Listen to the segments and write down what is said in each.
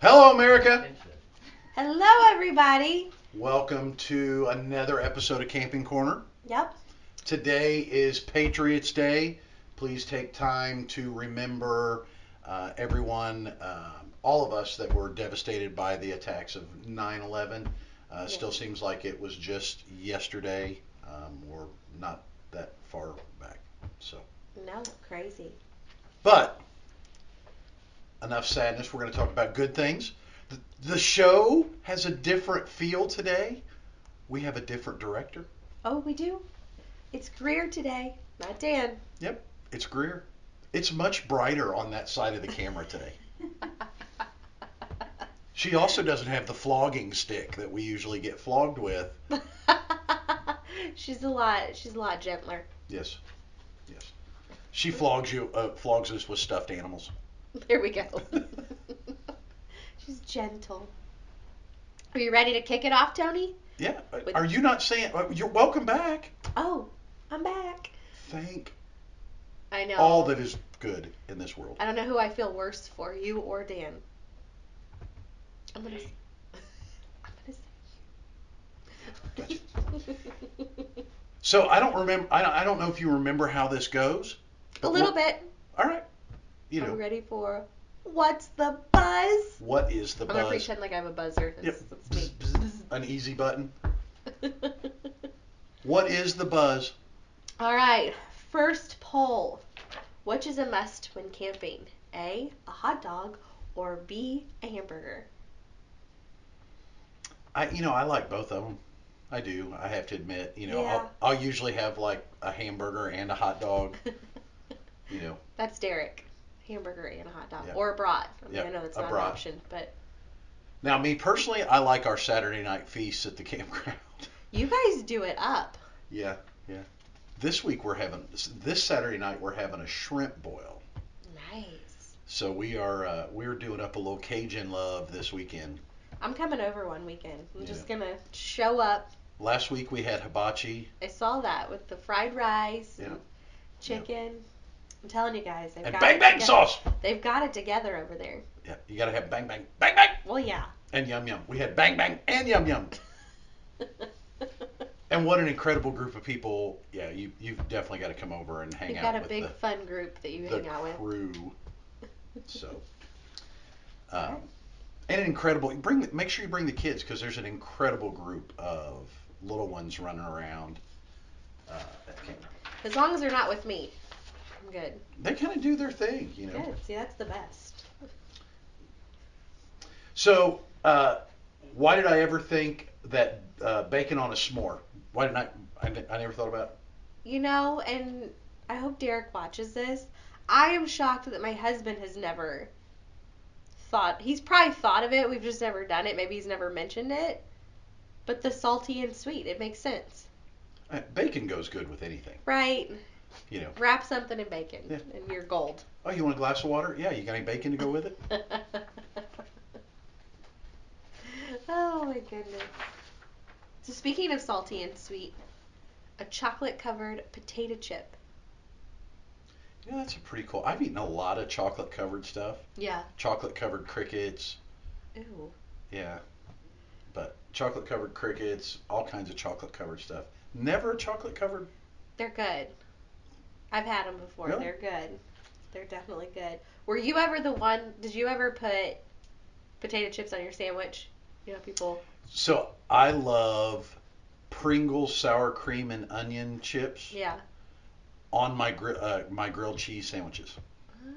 Hello, America. Hello, everybody. Welcome to another episode of Camping Corner. Yep. Today is Patriots Day. Please take time to remember uh, everyone, uh, all of us that were devastated by the attacks of 9 11. Uh, Still seems like it was just yesterday. Um, we're not that far back. So, No, crazy. but enough sadness. We're going to talk about good things. The, the show has a different feel today. We have a different director. Oh, we do. It's Greer today, not Dan. Yep, it's Greer. It's much brighter on that side of the camera today. She also doesn't have the flogging stick that we usually get flogged with. she's a lot. She's a lot gentler. Yes, yes. She flogs you, uh, flogs us with stuffed animals. There we go. she's gentle. Are you ready to kick it off, Tony? Yeah. With- Are you not saying? uh, You're welcome back. Oh, I'm back. Thank I know. all that is good in this world. I don't know who I feel worse for, you or Dan. I'm gonna. s- I'm gonna say. you. So I don't remember. I don't, I don't know if you remember how this goes. A little bit. All right. You Are know we ready for what's the buzz? what is the buzz? I'm gonna pretend like I have a buzzer. Yep. It's, it's. Bzz, bzz, An easy button. What is the buzz? All right. First poll. Which is a must when camping? A. A hot dog, or B. A hamburger. I you know I like both of them. I do. I have to admit. You know Yeah. I'll, I'll usually have like a hamburger and a hot dog. You know. That's Derek. Hamburger and a hot dog, Yep. or a brat. I mean, Yep, I know that's a not an option, but Now me personally, I like our Saturday night feasts at the campground. you guys do it up. yeah, yeah. This week we're having this Saturday night we're having a shrimp boil. Nice. So we are uh, we're doing up a little Cajun love this weekend. I'm coming over one weekend. I'm Yeah. just gonna show up. Last week we had hibachi. I saw that with the fried rice and Yeah. chicken. I'm telling you guys, they've And got bang it bang toge- sauce. They've got it together over there. Yeah, you gotta have bang bang bang bang Well, yeah. and yum yum. We had bang bang and yum yum. And what an incredible group of people. Yeah, you you've definitely got to come over and hang out. You've out got a with big the, fun group that you the hang out with. crew. So, um, and an incredible. Bring make sure you bring the kids because there's an incredible group of little ones running around uh, at the campground. As long as they're not with me, good. They kind of do their thing, you know. Good. See, that's the best. So, uh, why did I ever think that uh, bacon on a s'more? Why didn't I? I, I never thought about. You know, and I hope Derek watches this. I am shocked that my husband has never thought. He's probably thought of it. We've just never done it. Maybe he's never mentioned it. But the salty and sweet, it makes sense, Uh, bacon goes good with anything, right? You know. Wrap something in bacon, Yeah. and you're gold. Oh, you want a glass of water? Yeah, you got any bacon to go with it? oh my goodness. So speaking of salty and sweet, a chocolate covered potato chip. Yeah, that's a pretty cool. I've eaten a lot of chocolate covered stuff. Yeah. Chocolate covered crickets. Ooh. Yeah. But chocolate covered crickets, all kinds of chocolate covered stuff. Never a chocolate covered. They're good. I've had them before. They're good. They're definitely good. Were you ever the one? Did you ever put potato chips on your sandwich? You know, people. So I love Pringles sour cream and onion chips Yeah. on my gri- uh, my grilled cheese sandwiches.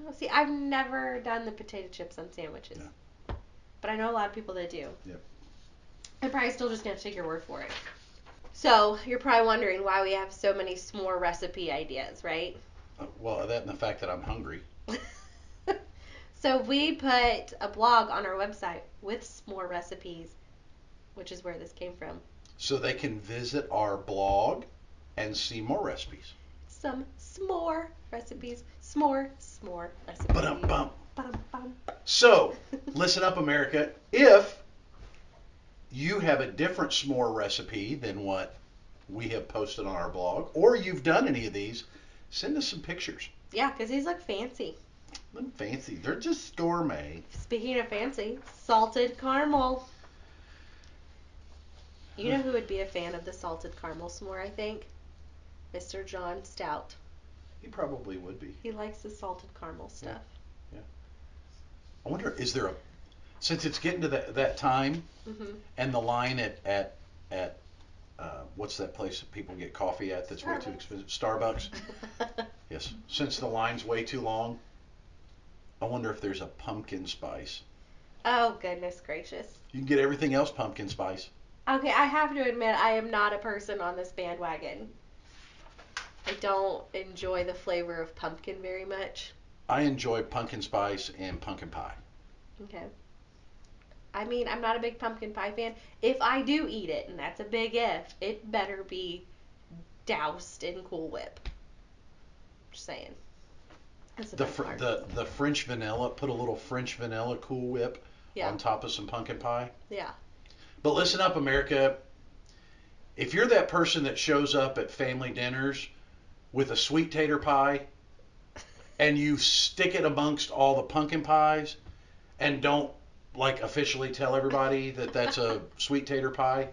Oh, see, I've never done the potato chips on sandwiches, Yeah. but I know a lot of people that do. Yep. I'm probably still just gonna take your word for it. So you're probably wondering why we have so many s'more recipe ideas, right? Uh, well, that and the fact that I'm hungry. So we put a blog on our website with s'more recipes, which is where this came from. So they can visit our blog and see more recipes. Some s'more recipes, s'more, s'more recipes. Ba-dum-bum. Ba-dum-bum. So, listen up, America. If you have a different s'more recipe than what we have posted on our blog, or you've done any of these, send us some pictures. Yeah, because these look fancy. Them fancy. They're just gourmet. Speaking of fancy, salted caramel. You know who would be a fan of the salted caramel s'more, I think? Mr. John Stout. He probably would be. He likes the salted caramel stuff. Yeah. I wonder, is there a since it's getting to that that time hmm and the line at at at uh, what's that place that people get coffee at that's way too Starbucks. expensive? Starbucks. Yes. Since the line's way too long, I wonder if there's a pumpkin spice. oh, goodness gracious. You can get everything else pumpkin spice. Okay, I have to admit, I am not a person on this bandwagon. I don't enjoy the flavor of pumpkin very much. I enjoy pumpkin spice and pumpkin pie. Okay. I mean, I'm not a big pumpkin pie fan. If I do eat it, and that's a big if, it better be doused in Cool Whip. Just saying. That's the, The fr- the the French vanilla, put a little French vanilla Cool Whip Yeah. on top of some pumpkin pie. Yeah. But listen up, America. If you're that person that shows up at family dinners with a sweet tater pie and you stick it amongst all the pumpkin pies and don't like officially tell everybody that that's a sweet tater pie,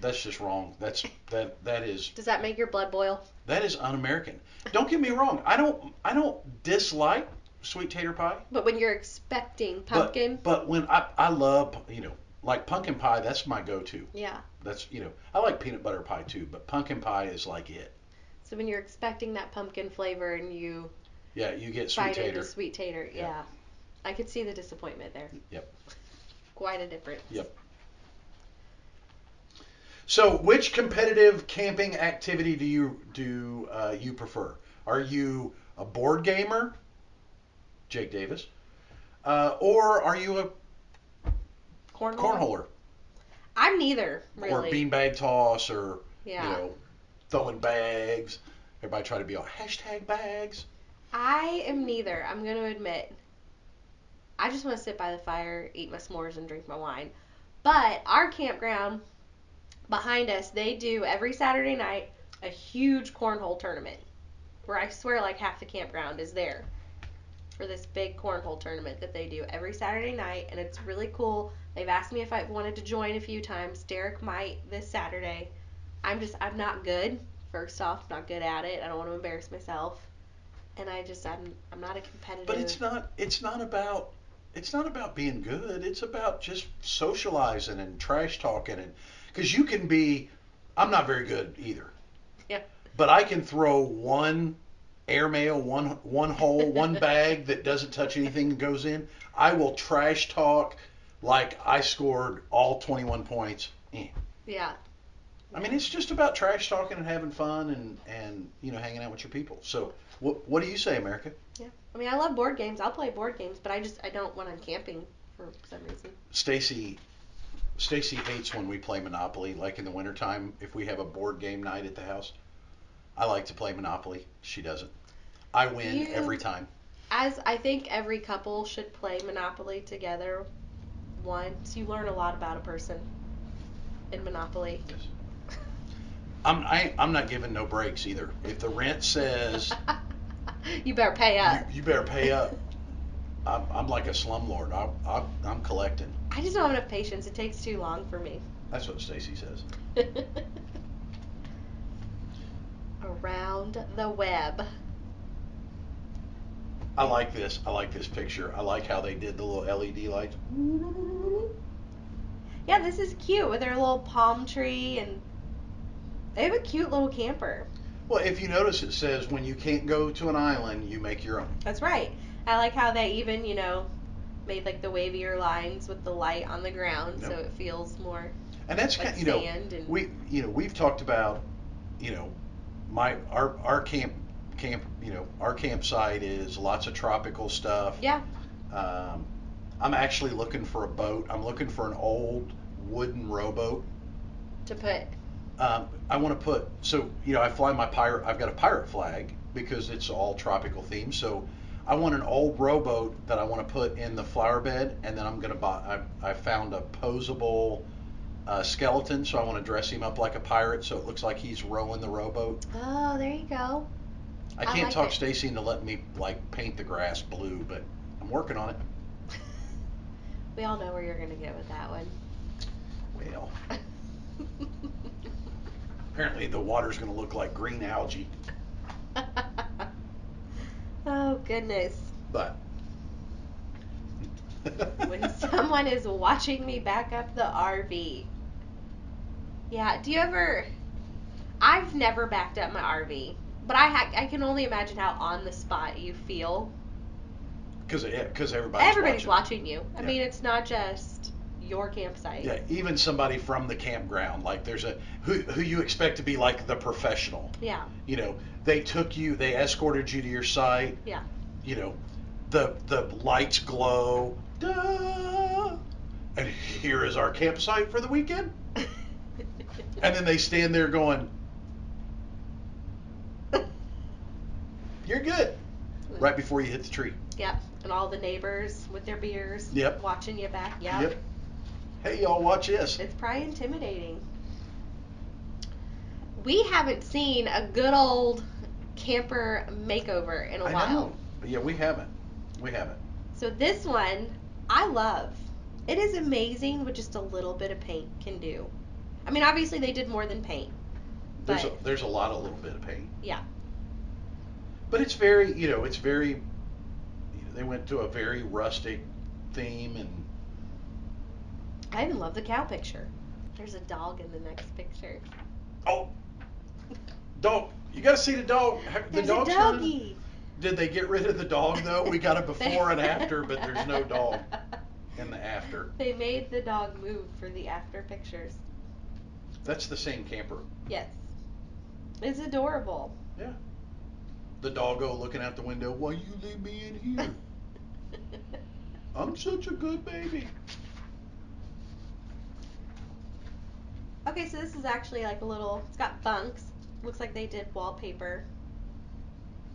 that's just wrong. That's that that is Does that make your blood boil? that is un-American. Don't get me wrong. I don't I don't dislike sweet tater pie. But when you're expecting pumpkin, But, when I I love you know like pumpkin pie, that's my go-to. yeah. That's you know I like peanut butter pie too, but pumpkin pie is like it. So when you're expecting that pumpkin flavor and you Yeah, you get sweet tater. sweet tater, yeah. Yeah. I could see the disappointment there. Yep. Quite a difference. Yep. So, which competitive camping activity do you do uh, you prefer? Are you a board gamer, Jake Davis, uh, or are you a Cornhole. cornholer I'm neither, really. or beanbag toss or yeah. you know throwing bags? Everybody try to be all hashtag bags. I am neither. I'm going to admit. I just want to sit by the fire, eat my s'mores, and drink my wine. But our campground behind us, they do every Saturday night a huge cornhole tournament where I swear like half the campground is there for this big cornhole tournament that they do every Saturday night, and it's really cool. They've asked me if I've wanted to join a few times. Derek might this Saturday. I'm just I'm not good. First off, not good at it. I don't want to embarrass myself, and I just I'm I'm not a competitive. But it's not it's not about it's not about being good. It's about just socializing and trash talking and because you can be I'm not very good either. Yeah. But I can throw one airmail, one one hole, one bag that doesn't touch anything and goes in. I will trash talk like I scored all 21 points. Eh. yeah. I mean, it's just about trash talking and having fun and and you know hanging out with your people. So what what do you say, America? Yeah. I mean, I love board games. I'll play board games, but I just I don't when I'm camping for some reason. Stacy Stacy hates when we play Monopoly, like in the wintertime, if we have a board game night at the house. I like to play Monopoly. She doesn't. I win You- every time. As I think every couple should play Monopoly together once. You learn a lot about a person in Monopoly. Yes. I'm I, I'm not giving no breaks either. If the rent says you better pay up. you, you better pay up, I'm, I'm like a slumlord. I, I, I'm collecting. I just don't have enough patience. It takes too long for me. That's what Stacy says. Around the web. I like this. I like this picture. I like how they did the little LED lights. Yeah, this is cute with their little palm tree and they have a cute little camper. Well, if you notice, it says when you can't go to an island, you make your own. That's right. I like how they even, you know, made like the wavier lines with the light on the ground so it feels more And that's like kind, you know, and we, you know, we've talked about, you know, my our our camp camp, you know, our campsite is lots of tropical stuff. yeah. Um, I'm actually looking for a boat. I'm looking for an old wooden rowboat. to put Um, I want to put so you know I fly my pirate. I've got a pirate flag because it's all tropical themed. So I want an old rowboat that I want to put in the flower bed, and then I'm gonna buy. I, I found a posable uh, skeleton, so I want to dress him up like a pirate, so it looks like he's rowing the rowboat. Oh, there you go. I I can't like talk it. Stacy into letting me like paint the grass blue, but I'm working on it. we all know where you're gonna go with that one. Well, apparently the water's gonna look like green algae, oh goodness. but. when someone is watching me back up the RV. Yeah, do you ever I've never backed up my RV, but I ha- I can only imagine how on the spot you feel. Because because everybody's, Everybody's watching. watching, you. I Yeah. mean, it's not just your campsite. Yeah, even somebody from the campground, like there's a who who you expect to be like the professional. Yeah. You know, they took you, they escorted you to your site. Yeah. You know, the the lights glow. Duh. And here is our campsite for the weekend. And then they stand there going, "You're good." Right before you hit the tree. Yep. And all the neighbors with their beers. Yep. Watching you back. Yep. Yep. Hey, y'all, watch this. It's probably intimidating. We haven't seen a good old camper makeover in a I while. know. Yeah, we haven't. We haven't. So this one I love. It is amazing what just a little bit of paint can do. I mean, obviously they did more than paint. There's a, there's a lot of little bit of paint. yeah. But it's very, you know, it's very. You know, they went to a very rustic theme, and I even love the cow picture. There's a dog in the next picture. oh, dog! You got to see the dog. The a dog's in- doggy. Did they get rid of the dog though? We got a before and after, but there's no dog in the after. They made the dog move for the after pictures. That's the same camper. Yes. It's adorable. Yeah. The doggo looking out the window. Why you leave me in here? I'm such a good baby. Okay, so this is actually like a little. It's got bunks. Looks like they did wallpaper.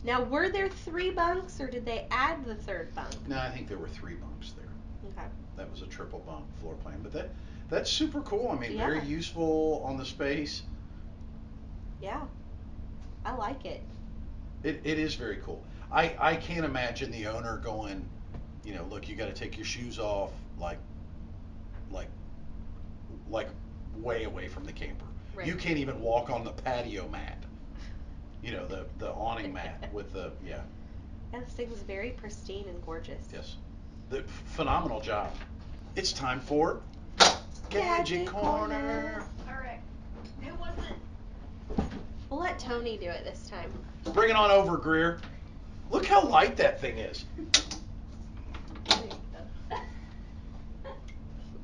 Now, were there three bunks, or did they add the third bunk? No, I think there were three bunks there. Okay. That was a triple bunk floor plan, but that that's super cool. I mean, Yeah. very useful on the space. Yeah. I like it. It, it is very cool. I, I can't imagine the owner going, you know, look, you got to take your shoes off, like, like, like, way away from the camper. Right. You can't even walk on the patio mat. You know, the the awning mat with the yeah, Yeah, this thing is very pristine and gorgeous. yes, the phenomenal job. It's time for Gadget Gadget Corner. Corner. Alright. Who was it? We'll let Tony do it this time. Bring it on over, Greer. Look how light that thing is.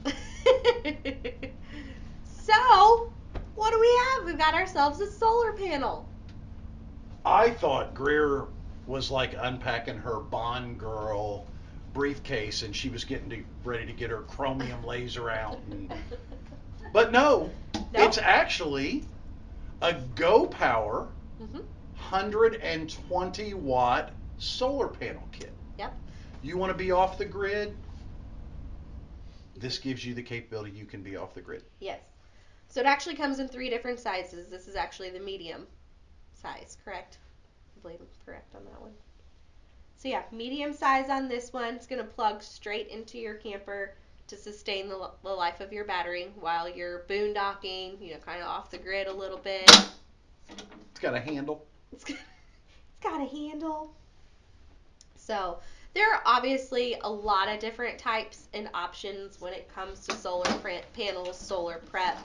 so, what do we have? We've got ourselves a solar panel. I thought Greer was like unpacking her Bond girl briefcase and she was getting to, ready to get her chromium laser out. And, but no, No? it's actually a Go Power hmm 120 watt solar panel kit. Yep. You want to be off the grid? This gives you the capability you can be off the grid. Yes. So it actually comes in three different sizes. This is actually the medium size, correct? I believe I'm correct on that one. So yeah, medium size on this one. It's gonna plug straight into your camper to sustain the, the life of your battery while you're boondocking, you know, kind of off the grid a little bit. It's got a handle. It's got, it's got a handle. So there are obviously a lot of different types and options when it comes to solar panels, solar prep.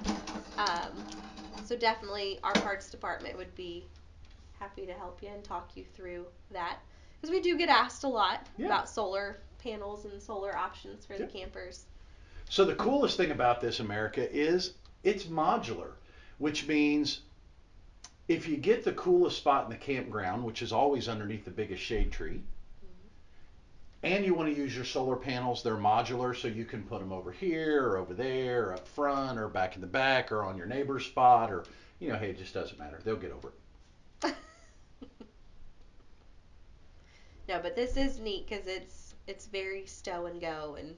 Um, so definitely our parts department would be happy to help you and talk you through that because we do get asked a lot Yeah. about solar panels and solar options for the campers. So the coolest thing about this, America, is it's modular, which means if you get the coolest spot in the campground, which is always underneath the biggest shade tree, and you want to use your solar panels, they're modular, so you can put them over here or over there, or up front, or back in the back, or on your neighbor's spot, or you know, hey, it just doesn't matter. They'll get over it. No, but this is neat because it's it's very stow and go and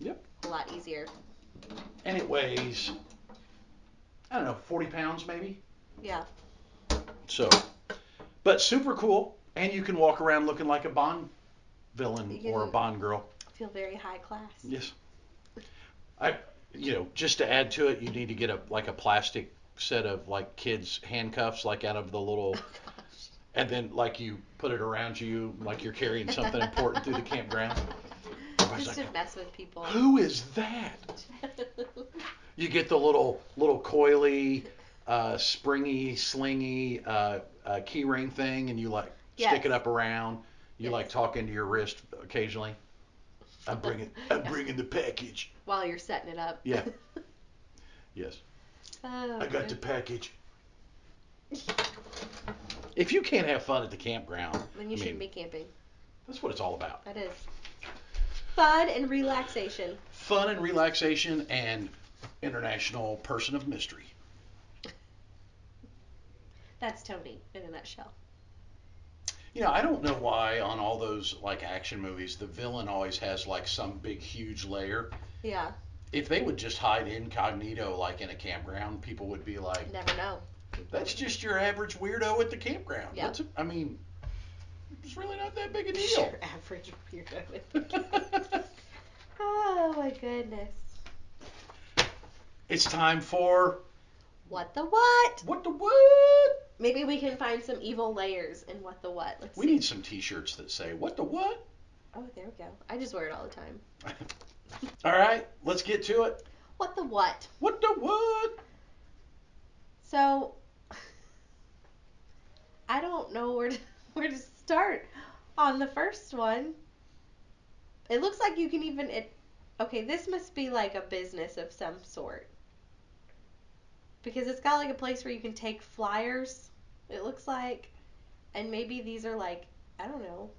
Yep. a lot easier. And it weighs, I don't know, 40 pounds maybe. Yeah. So, But super cool, and you can walk around looking like a Bond villain or a Bond girl. Feel very high class. Yes. I, you know, just to add to it, you need to get a like a plastic set of like kids handcuffs, like out of the little, Oh and then like you put it around you, like you're carrying something important through the campground. Just like, to mess with people. Who is that? You get the little little coily, uh, springy, slingy uh, uh, key ring thing, and you like Yes. stick it up around. You Yes. like talk into your wrist occasionally. I'm bringing I'm bringing the package. While you're setting it up. Yeah. Yes, Oh, I got the package. If you can't have fun at the campground, Then you I shouldn't mean, be camping. that's what it's all about. That is. Fun and relaxation. Fun and relaxation and international person of mystery. That's Tony in a nutshell. You know, I don't know why on all those like action movies the villain always has like some big huge layer. Yeah, If they would just hide incognito like in a campground, people would be like, never know. "That's just your average weirdo at the campground." Yeah. What's it- I mean, it's really not that big a deal. Your average weirdo. oh my goodness. it's time for What the what? what the what? Maybe we can find some evil layers in what the what. Let's We see. need some T-shirts that say "What the what." Oh, there we go. I just wear it all the time. all right, let's get to it. What the what? What the what? So I don't know where to where to start on the first one. It looks like you can even it okay, this must be like a business of some sort. Because it's got like a place where you can take flyers, it looks like. And maybe these are like, I don't know,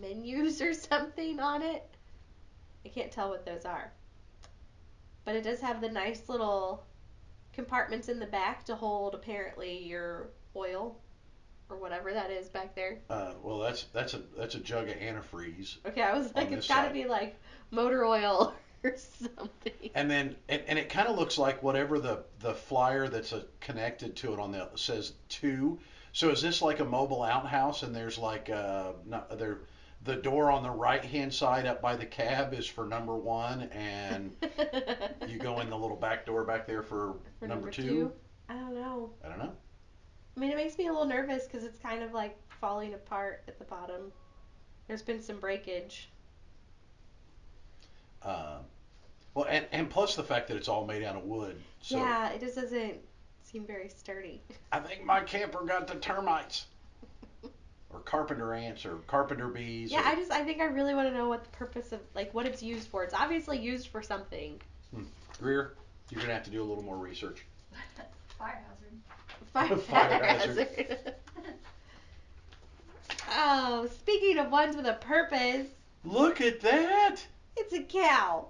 menus or something on it. I can't tell what those are. But it does have the nice little compartments in the back to hold apparently your oil or whatever that is back there. Uh, well, that's that's a that's a jug of antifreeze. Okay, I was like, it's got to be like motor oil or something. And then, and, and it kind of looks like whatever the the flyer that's uh connected to it on the says two. So is this like a mobile outhouse? And there's like uh, not, there, the door on the right hand side up by the cab is for number one, and you go in the little back door back there for, For number, number two. two? I don't know. I don't know. I mean, it makes me a little nervous because it's kind of like falling apart at the bottom. There's been some breakage. Uh, well, and and plus the fact that it's all made out of wood. So yeah, it just doesn't seem very sturdy. I think my camper got the termites. Or carpenter ants or carpenter bees. Yeah, or, I just I think I really want to know what the purpose of like what it's used for. It's obviously used for something. Hmm. Greer, you're gonna have to do a little more research. Fire hazard. Fire, Fire hazard. hazard. oh, speaking of ones with a purpose, Look at that! it's a cow.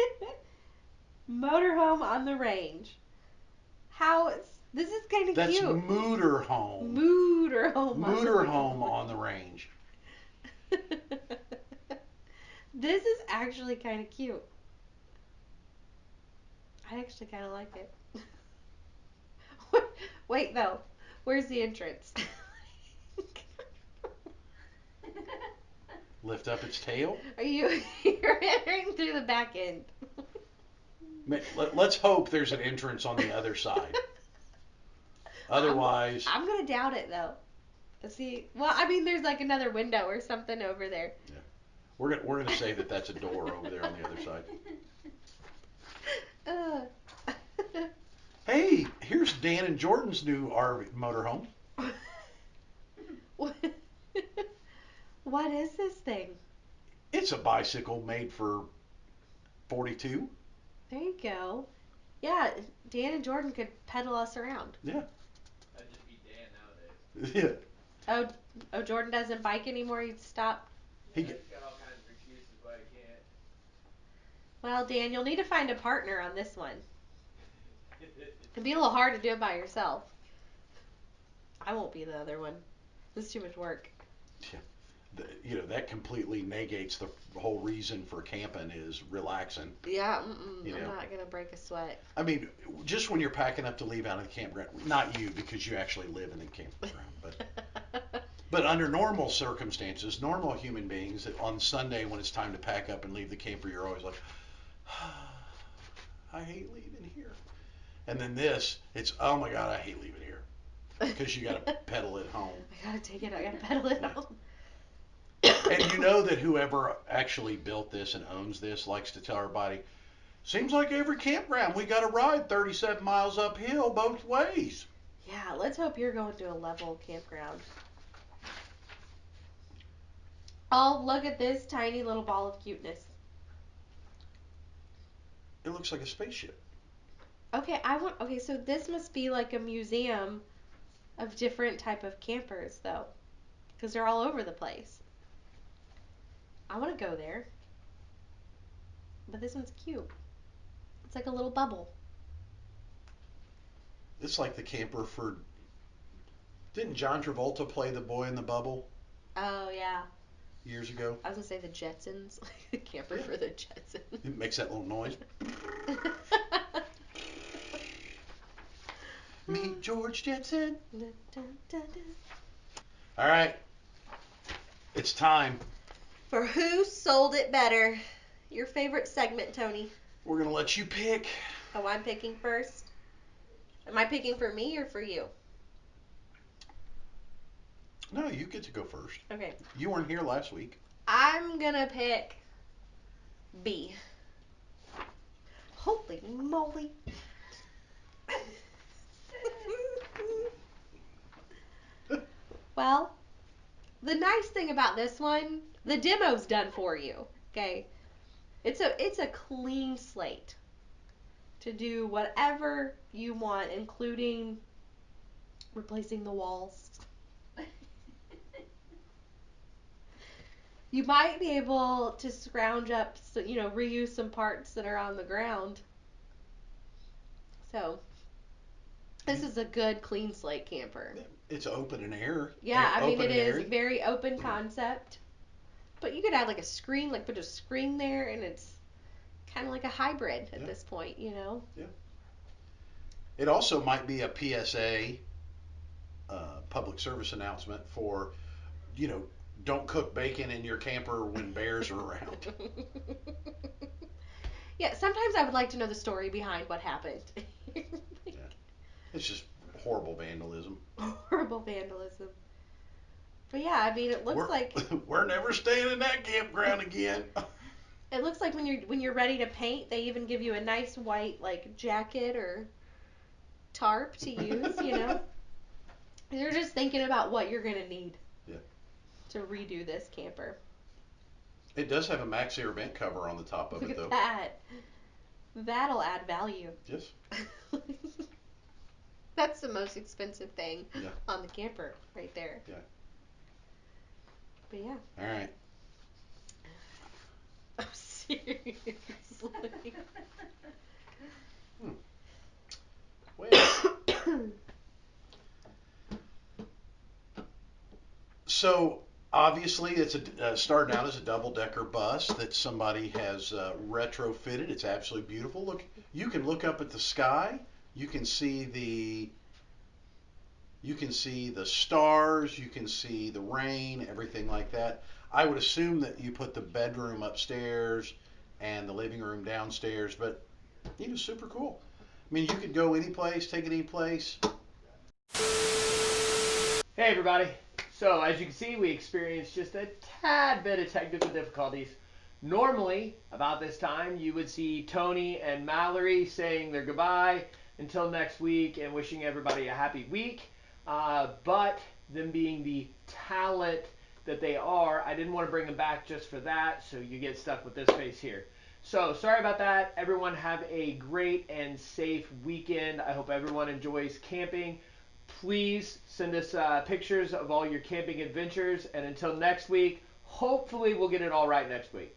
Motorhome on the range. How this is kind of That's cute. Mooter Home. Motorhome. on the Mooter range. Home on the range. this is actually kind of cute. I actually kind of like it. Wait though, where's the entrance? Lift up its tail. Are you you're entering through the back end? Let, let's hope there's an entrance on the other side. Otherwise, I'm, I'm gonna doubt it though. Let's see. Well, I mean, there's like another window or something over there. Yeah, we're gonna we're gonna say that that's a door over there on the other side. Uh. Hey, here's Dan and Jordan's new RV motorhome. what? What is this thing? It's a bicycle made for 42. There you go. Yeah, Dan and Jordan could pedal us around. Yeah. That'd just be Dan nowadays. Yeah. Oh, oh, Jordan doesn't bike anymore. He's stopped. He He's g- got all kinds of excuses why he can't. Well, Dan, you'll need to find a partner on this one. It'd be a little hard to do it by yourself. I won't be the other one. This is too much work. Th- you know that completely negates the whole reason for camping is relaxing. Yeah, You I'm know. not gonna break a sweat. I mean, just when you're packing up to leave out of the campground, not you because you actually live in the campground, but but under normal circumstances, normal human beings, that on Sunday when it's time to pack up and leave the camper, you're always like, I hate leaving here. And then this, it's oh my god, I hate leaving here because you got to pedal it home. I gotta take it. I gotta pedal it Yeah. home. And you know that whoever actually built this and owns this likes to tell everybody, seems like every campground we got to ride 37 miles uphill both ways. Yeah, let's hope you're going to a level campground. Oh, look at this tiny little ball of cuteness. It looks like a spaceship. Okay, I want. Okay, so this must be like a museum of different type of campers, though, because they're all over the place. I want to go there. But this one's cute. It's like a little bubble. It's like the camper for. Didn't John Travolta play the boy in the bubble Oh yeah, years ago? I was gonna say the Jetsons, like the camper for the Jetsons. It makes that little noise. Meet George Jetson. Dun, dun, dun, dun. All right. It's time. For who sold it better? Your favorite segment, Tony. We're going to let you pick. Oh, I'm picking first. Am I picking for me or for you? No, you get to go first. Okay. You weren't here last week. I'm gonna pick B. Holy moly. well, the nice thing about this one, the demo's done for you. Okay. It's a it's a clean slate to do whatever you want, including replacing the walls. You might be able to scrounge up, so, you know, reuse some parts that are on the ground. So, this is a good clean slate camper. It's open and air. Yeah, I mean it is airy. very open concept. But you could add like a screen, like put a screen there, and it's kind of like a hybrid at Yeah. this point, you know. Yeah. It also might be a PSA, uh, public service announcement for, you know, don't cook bacon in your camper when bears are around. yeah, sometimes I would like to know the story behind what happened. Yeah. It's just horrible vandalism. Horrible vandalism. But yeah, I mean, it looks we're, like we're never staying in that campground again. It looks like when you're when you're ready to paint, they even give you a nice white like jacket or tarp to use. You know, they're just thinking about what you're gonna need. Yeah. To redo this camper. It does have a MaxxAir vent cover on the top of Look it, at though. that. That'll add value. Yes. That's the most expensive thing Yeah. on the camper right there. Yeah. But yeah. All right. Oh, seriously. Well, so obviously it's a uh, starting out as a double decker bus that somebody has uh, retrofitted. It's absolutely beautiful. Look, you can look up at the sky. You can see the you can see the stars. You can see the rain, everything like that. I would assume that you put the bedroom upstairs and the living room downstairs, but it was super cool. I mean, you could go any place, take it any place. Hey everybody. So as you can see, we experienced just a tad bit of technical difficulties. Normally, about this time, you would see Tony and Mallory saying their goodbye until next week and wishing everybody a happy week. Uh, but them being the talent that they are, I didn't want to bring them back just for that, so you get stuck with this face here. So sorry about that. Everyone have a great and safe weekend. I hope everyone enjoys camping please send us uh, pictures of all your camping adventures. And until next week, hopefully we'll get it all right next week.